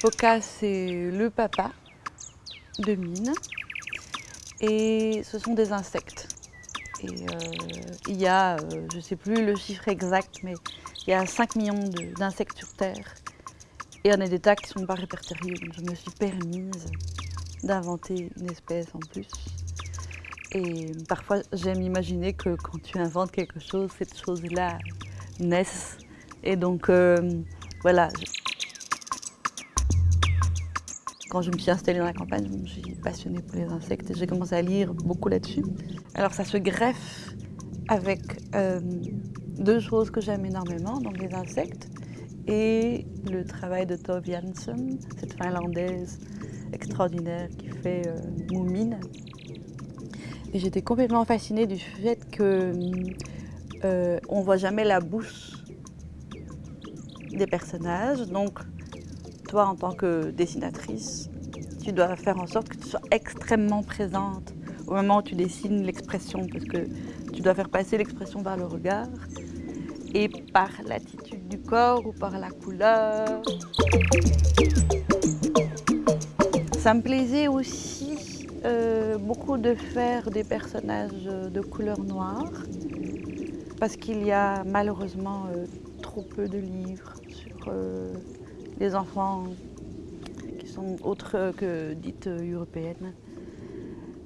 Poca, c'est le papa de Mine. Et ce sont des insectes. Et euh, il y a, euh, je ne sais plus le chiffre exact, mais il y a 5 millions d'insectes sur Terre. Et il y en a des tas qui ne sont pas répertoriés. Donc je me suis permise d'inventer une espèce en plus. Et parfois, j'aime imaginer que quand tu inventes quelque chose, cette chose-là naisse. Et donc, euh, voilà. Quand je me suis installée dans la campagne, je me suis passionnée pour les insectes et j'ai commencé à lire beaucoup là-dessus. Alors ça se greffe avec euh, deux choses que j'aime énormément, donc les insectes et le travail de Tove Jansson, cette finlandaise extraordinaire qui fait euh, Moumine. Et j'étais complètement fascinée du fait que euh, voit jamais la bouche des personnages. Donc, toi, en tant que dessinatrice, tu dois faire en sorte que tu sois extrêmement présente au moment où tu dessines l'expression, parce que tu dois faire passer l'expression par le regard et par l'attitude du corps ou par la couleur. Ça me plaisait aussi euh, beaucoup de faire des personnages de couleur noire parce qu'il y a malheureusement euh, trop peu de livres sur euh, les enfants qui sont autres que dites européennes.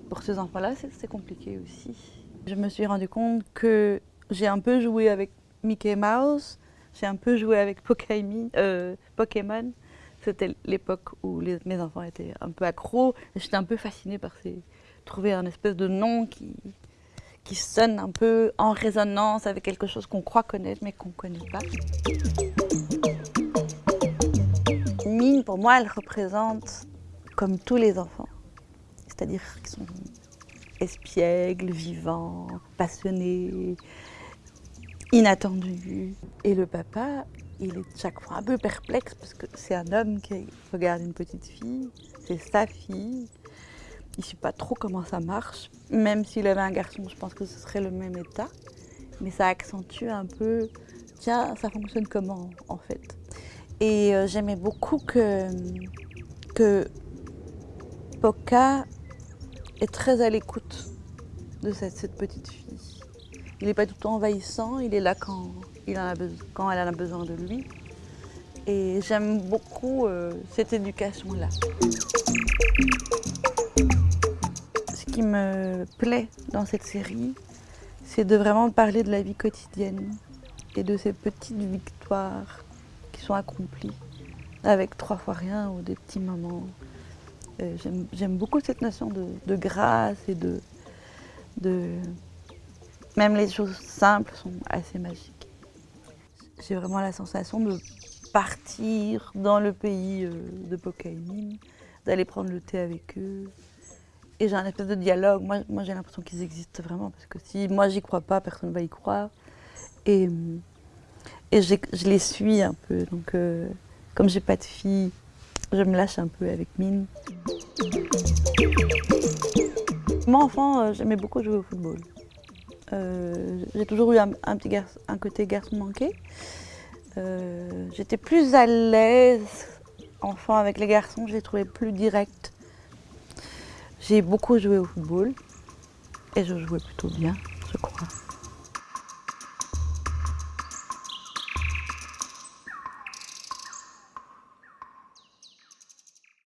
Pour ces enfants-là, c'est compliqué aussi. Je me suis rendu compte que j'ai un peu joué avec Mickey Mouse, j'ai un peu joué avec Pokémon, c'était l'époque où mes enfants étaient un peu accros. J'étais un peu fascinée par ces, trouver un espèce de nom qui, qui sonne un peu en résonance avec quelque chose qu'on croit connaître mais qu'on ne connaît pas. Pour moi, elle représente comme tous les enfants. C'est-à-dire qu'ils sont espiègles, vivants, passionnés, inattendus. Et le papa, il est chaque fois un peu perplexe parce que c'est un homme qui regarde une petite fille, c'est sa fille. Il ne sait pas trop comment ça marche. Même s'il avait un garçon, je pense que ce serait le même état. Mais ça accentue un peu, tiens, ça fonctionne comment en fait? Et euh, j'aimais beaucoup que, que Poca est très à l'écoute de cette, petite fille. Il n'est pas tout le temps envahissant, il est là quand il en a quand elle en a besoin de lui. Et j'aime beaucoup euh, cette éducation-là. Ce qui me plaît dans cette série, c'est de vraiment parler de la vie quotidienne et de ces petites victoires qui sont accomplies avec trois fois rien ou des petits moments. Euh, j'aime beaucoup cette notion de, grâce et de. Même les choses simples sont assez magiques. J'ai vraiment la sensation de partir dans le pays euh, de Pokémon, d'aller prendre le thé avec eux. Et j'ai un espèce de dialogue. Moi, j'ai l'impression qu'ils existent vraiment, parce que si moi j'y crois pas, personne ne va y croire. Et, et je les suis un peu. Donc, euh, comme j'ai pas de fille, je me lâche un peu avec Mine. Moi, enfant, euh, j'aimais beaucoup jouer au football. Euh, j'ai toujours eu un, petit côté garçon manqué. Euh, j'étais plus à l'aise enfant avec les garçons, je les trouvais plus directs. J'ai beaucoup joué au football et je jouais plutôt bien.